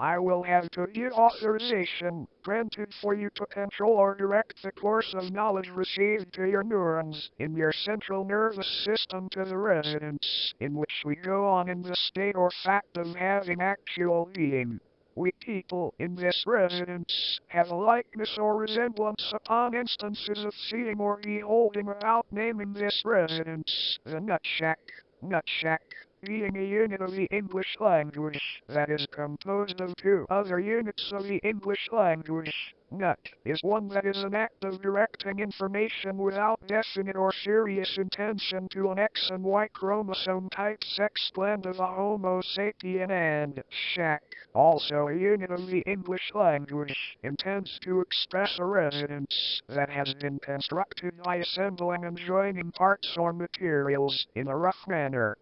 I will have to get authorization granted for you to control or direct the course of knowledge received to your neurons in your central nervous system to the residence in which we go on in the state or fact of having actual being. We people in this residence have a likeness or resemblance upon instances of seeing or beholding without naming this residence the Nutshack. Nutshack being a unit of the English language that is composed of two other units of the English language. Nut is one that is an act of directing information without definite or serious intention to an X and Y chromosome type sex blend of a Homo sapien and shack, also a unit of the English language, intends to express a residence that has been constructed by assembling and joining parts or materials in a rough manner.